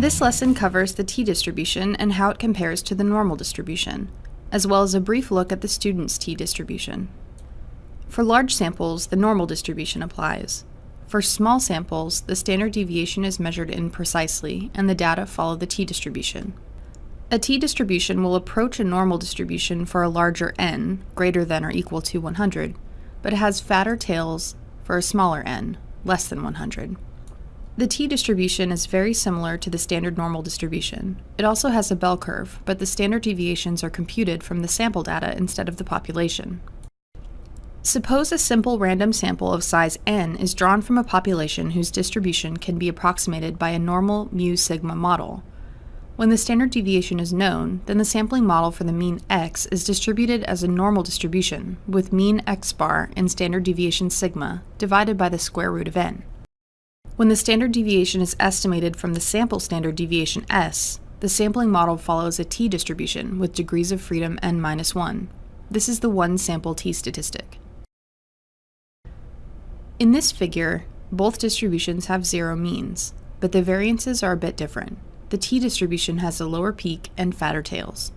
This lesson covers the t-distribution and how it compares to the normal distribution, as well as a brief look at the student's t-distribution. For large samples, the normal distribution applies. For small samples, the standard deviation is measured imprecisely, and the data follow the t-distribution. A t-distribution will approach a normal distribution for a larger n, greater than or equal to 100, but it has fatter tails for a smaller n, less than 100. The t-distribution is very similar to the standard normal distribution. It also has a bell curve, but the standard deviations are computed from the sample data instead of the population. Suppose a simple random sample of size n is drawn from a population whose distribution can be approximated by a normal mu sigma model. When the standard deviation is known, then the sampling model for the mean x is distributed as a normal distribution, with mean x bar and standard deviation sigma divided by the square root of n. When the standard deviation is estimated from the sample standard deviation s, the sampling model follows a t-distribution with degrees of freedom n minus 1. This is the one sample t-statistic. In this figure, both distributions have zero means, but the variances are a bit different. The t-distribution has a lower peak and fatter tails.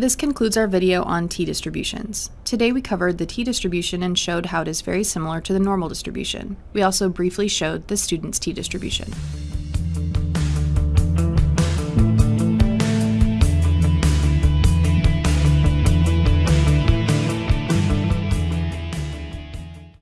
This concludes our video on t-distributions. Today we covered the t-distribution and showed how it is very similar to the normal distribution. We also briefly showed the student's t-distribution.